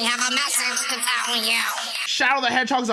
I have a message to tell you. Shadow the Hedgehog's